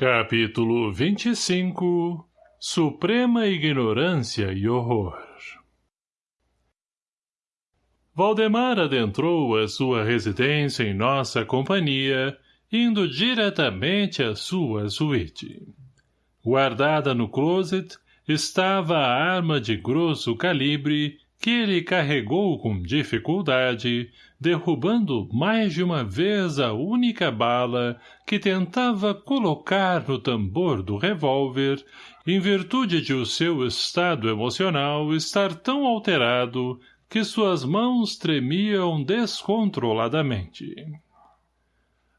Capítulo 25 Suprema Ignorância e Horror Valdemar adentrou a sua residência em nossa companhia, indo diretamente à sua suíte. Guardada no closet, estava a arma de grosso calibre que ele carregou com dificuldade, derrubando mais de uma vez a única bala que tentava colocar no tambor do revólver, em virtude de o seu estado emocional estar tão alterado que suas mãos tremiam descontroladamente.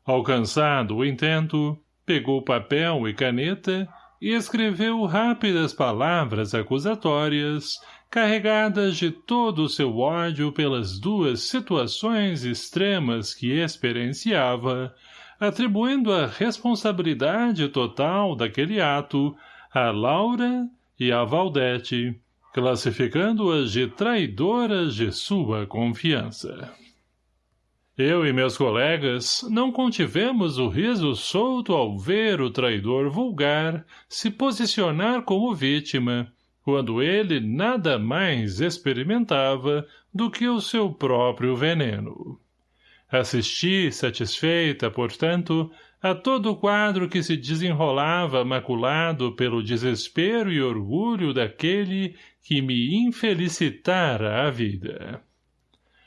Alcançado o intento, pegou papel e caneta e escreveu rápidas palavras acusatórias, carregadas de todo o seu ódio pelas duas situações extremas que experienciava, atribuindo a responsabilidade total daquele ato a Laura e a Valdete, classificando-as de traidoras de sua confiança. Eu e meus colegas não contivemos o riso solto ao ver o traidor vulgar se posicionar como vítima, quando ele nada mais experimentava do que o seu próprio veneno. Assisti, satisfeita, portanto, a todo o quadro que se desenrolava maculado pelo desespero e orgulho daquele que me infelicitara a vida.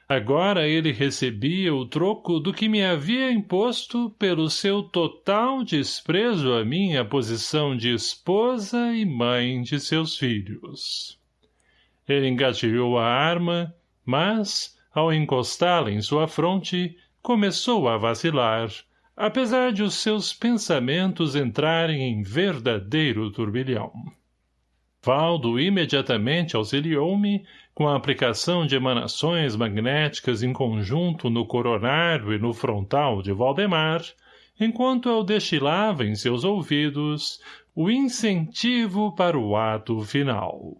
Agora ele recebia o troco do que me havia imposto pelo seu total desprezo à minha posição de esposa e mãe de seus filhos. Ele engatilhou a arma, mas, ao encostá-la em sua fronte, começou a vacilar, apesar de os seus pensamentos entrarem em verdadeiro turbilhão. Valdo imediatamente auxiliou-me com a aplicação de emanações magnéticas em conjunto no coronário e no frontal de Valdemar, enquanto eu destilava em seus ouvidos o incentivo para o ato final.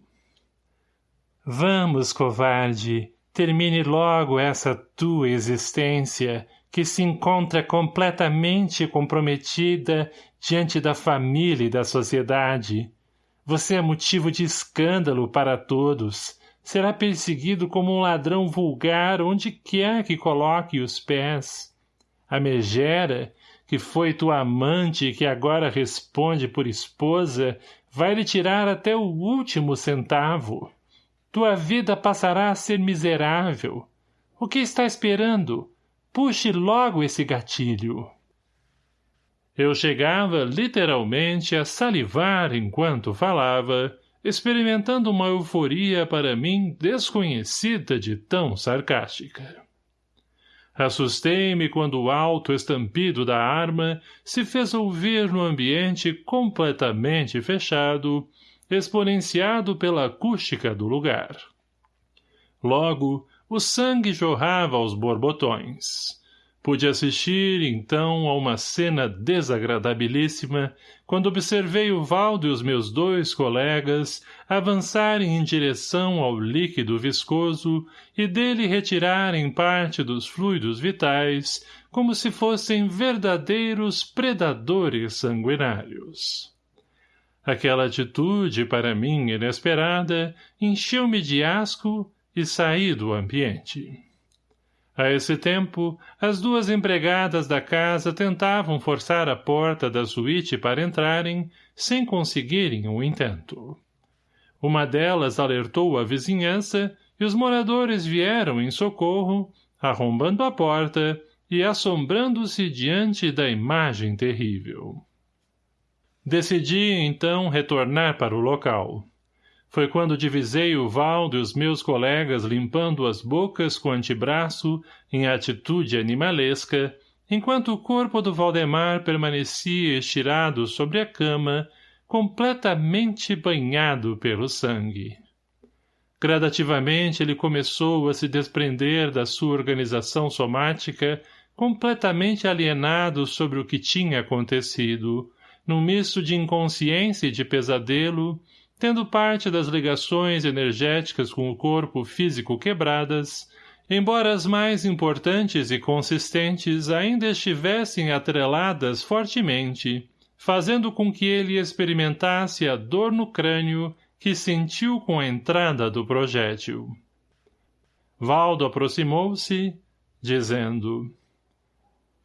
Vamos, covarde, termine logo essa tua existência, que se encontra completamente comprometida diante da família e da sociedade, você é motivo de escândalo para todos. Será perseguido como um ladrão vulgar onde quer que coloque os pés. A megera, que foi tua amante e que agora responde por esposa, vai lhe tirar até o último centavo. Tua vida passará a ser miserável. O que está esperando? Puxe logo esse gatilho. Eu chegava, literalmente, a salivar enquanto falava, experimentando uma euforia para mim desconhecida de tão sarcástica. Assustei-me quando o alto estampido da arma se fez ouvir no ambiente completamente fechado, exponenciado pela acústica do lugar. Logo, o sangue jorrava aos borbotões. Pude assistir, então, a uma cena desagradabilíssima, quando observei o Valdo e os meus dois colegas avançarem em direção ao líquido viscoso e dele retirarem parte dos fluidos vitais, como se fossem verdadeiros predadores sanguinários. Aquela atitude, para mim inesperada, encheu-me de asco e saí do ambiente. A esse tempo, as duas empregadas da casa tentavam forçar a porta da suíte para entrarem, sem conseguirem o intento. Uma delas alertou a vizinhança e os moradores vieram em socorro, arrombando a porta e assombrando-se diante da imagem terrível. Decidi, então, retornar para o local. Foi quando divisei o Valdo e os meus colegas limpando as bocas com o antebraço em atitude animalesca, enquanto o corpo do Valdemar permanecia estirado sobre a cama, completamente banhado pelo sangue. Gradativamente ele começou a se desprender da sua organização somática, completamente alienado sobre o que tinha acontecido, num misto de inconsciência e de pesadelo, tendo parte das ligações energéticas com o corpo físico quebradas, embora as mais importantes e consistentes ainda estivessem atreladas fortemente, fazendo com que ele experimentasse a dor no crânio que sentiu com a entrada do projétil. Valdo aproximou-se, dizendo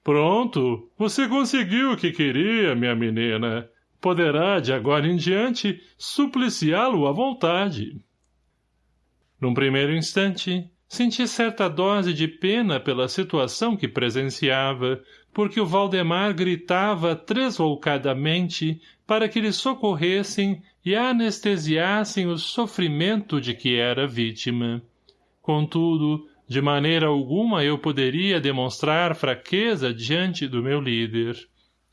Pronto, você conseguiu o que queria, minha menina. Poderá, de agora em diante, supliciá-lo à vontade. Num primeiro instante, senti certa dose de pena pela situação que presenciava, porque o Valdemar gritava tresloucadamente para que lhe socorressem e anestesiassem o sofrimento de que era vítima. Contudo, de maneira alguma eu poderia demonstrar fraqueza diante do meu líder.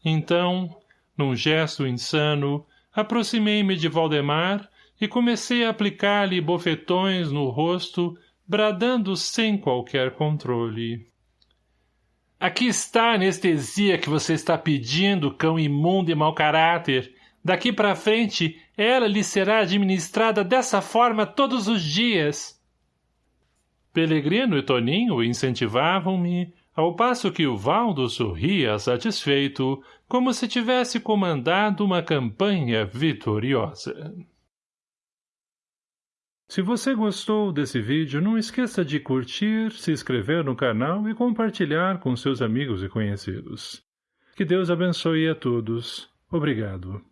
Então, num gesto insano, aproximei-me de Valdemar e comecei a aplicar-lhe bofetões no rosto, bradando sem qualquer controle. Aqui está a anestesia que você está pedindo, cão imundo e mau caráter. Daqui para frente, ela lhe será administrada dessa forma todos os dias. Pelegrino e Toninho incentivavam-me, ao passo que o Valdo sorria satisfeito, como se tivesse comandado uma campanha vitoriosa. Se você gostou desse vídeo, não esqueça de curtir, se inscrever no canal e compartilhar com seus amigos e conhecidos. Que Deus abençoe a todos. Obrigado.